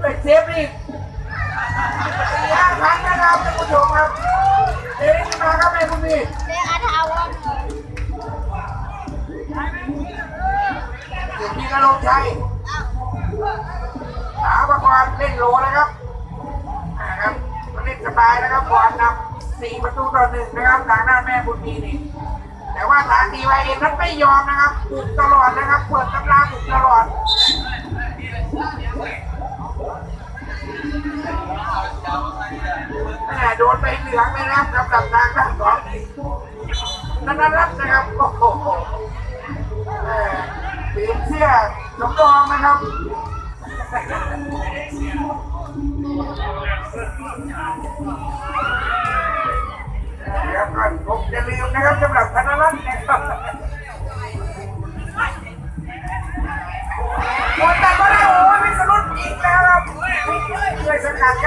เป็นเซฟนี่สี่ห้าครั้งนะครับท่านผู้ชมครับเดี๋ยวนี้มาครับแม่คุณพี่เรียกอาทาวะเดี๋ยวพี่กระลงชัยสาประกรเล่นโลนะครับนะครับมันเล่นสบายนะครับบอลนำสี่ประตูต่อหนึ่งนะครับทางด้านแม่บุญมีนี่แต่ว่าทางดีไวเอ็นนั้นไม่ยอมนะครับบุกตลอดนะครับเปิดตำราบุกตลอด ม่โดนไปเหลืองเลยนะครับกับกับทางด้านสองนันนรัตน์นะครับโอ้โหเปลี่ยนเสื้อสำรองนะครับเดี๋ยวก่อนผมจะลืมนะครับสำหรับธนรัตน์นะครับหมดแต่ก็ได้โอ้ยวิสรุตอีกแล้วครับช่วยสกัดครับ